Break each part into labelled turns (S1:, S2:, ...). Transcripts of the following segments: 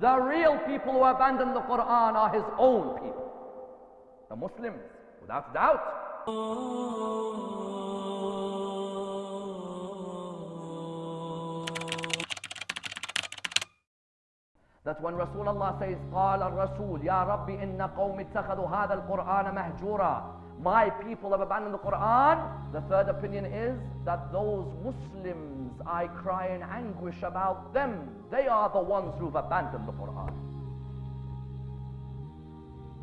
S1: The real people who abandon the Quran are his own people. The Muslims, without doubt. That when Rasulullah says, قال الرسول يا ربي إن قوم اتخذوا هذا القرآن مهجورا My people have abandoned the Quran. The third opinion is that those Muslims I cry in anguish about them. They are the ones who've abandoned the Quran.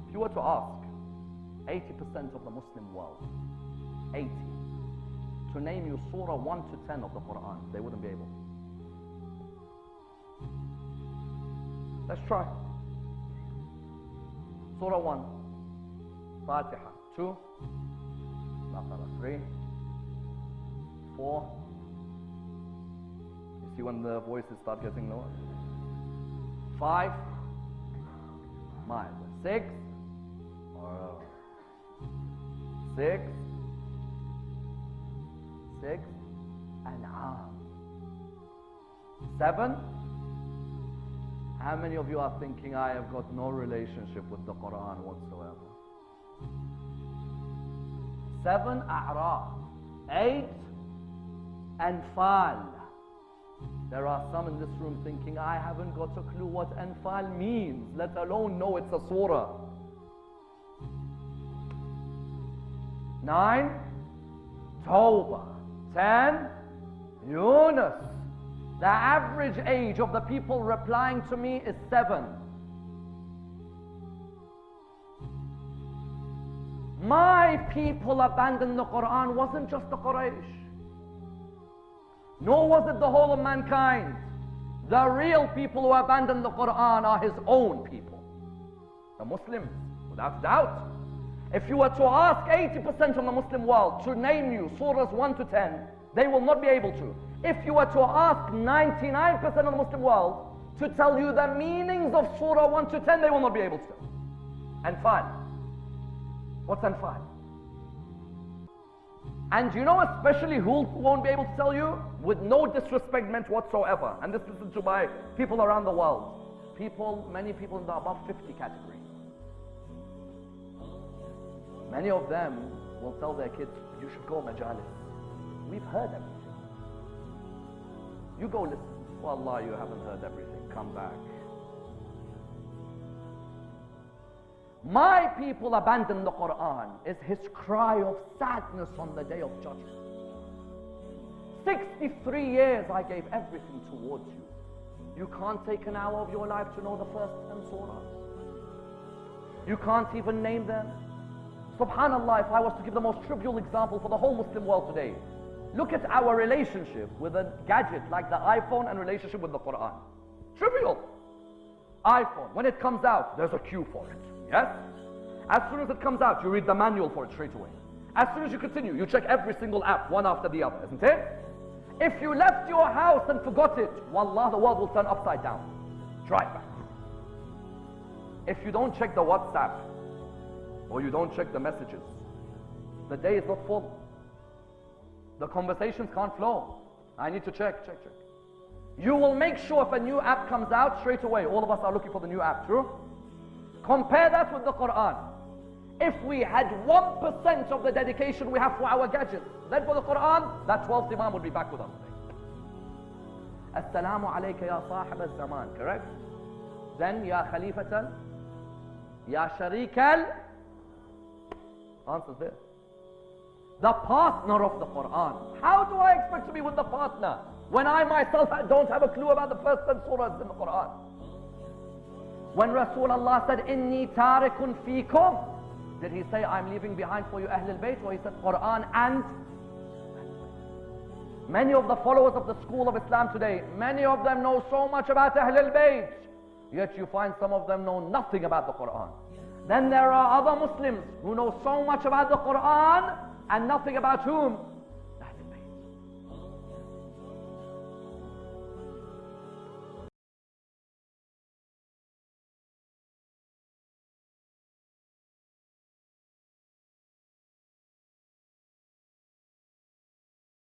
S1: If you were to ask 80% of the Muslim world, 80, to name you Surah 1 to 10 of the Quran, they wouldn't be able. Let's try. Surah 1, Fatiha. 2, Baqarah. 3, 4. You see when the voices start getting lower? 5, mild. 6, or 6, 6, An'am. 7, how many of you are thinking I have got no relationship with the Quran whatsoever? Seven A'raf. Eight Anfal. There are some in this room thinking I haven't got a clue what Anfal means, let alone know it's a surah. Nine Tawbah. Ten Yunus. The average age of the people replying to me is seven. My people abandoned the Quran wasn't just the Quraysh. Nor was it the whole of mankind. The real people who abandoned the Quran are his own people. The Muslims, without doubt. If you were to ask 80% of the Muslim world to name you surahs 1 to 10, they will not be able to. If you were to ask 99% of the Muslim world to tell you the meanings of Surah 1 to 10, they will not be able to. And fine. What's Anfal? And you know especially who won't be able to tell you? With no disrespect meant whatsoever. And this is to my people around the world. People, many people in the above 50 category. Many of them will tell their kids, you should go majalis. We've heard everything. You go listen. Wallah, you haven't heard everything. Come back. My people abandon the Quran is his cry of sadness on the day of judgment. 63 years I gave everything towards you. You can't take an hour of your life to know the first 10 surahs. You can't even name them. Subhanallah, if I was to give the most trivial example for the whole Muslim world today, look at our relationship with a gadget like the iPhone and relationship with the Quran. Trivial. iPhone, when it comes out, there's a queue for it. Yes? As soon as it comes out, you read the manual for it straight away. As soon as you continue, you check every single app, one after the other, isn't it? If you left your house and forgot it, wallah, the world will turn upside down. Try it back. If you don't check the WhatsApp, or you don't check the messages, the day is not full. The conversations can't flow. I need to check, check, check. You will make sure if a new app comes out straight away, all of us are looking for the new app, true? Compare that with the Quran. If we had 1% of the dedication we have for our gadgets, then for the Quran, that 12th Imam would be back with us today. Assalamu alayka ya sahib al-zaman, correct? Then ya khalifatan, ya sharikal, answers there. The partner of the Quran. How do I expect to be with the partner when I myself don't have a clue about the first 10 surahs in the Quran? When Rasulullah said, Inni tarikun fikum, did he say, I'm leaving behind for you Ahl al-Bayt? Or he said, Quran and Many of the followers of the school of Islam today, many of them know so much about Ahl al-Bayt. Yet you find some of them know nothing about the Quran. Then there are other Muslims who know so much about the Quran and nothing about whom?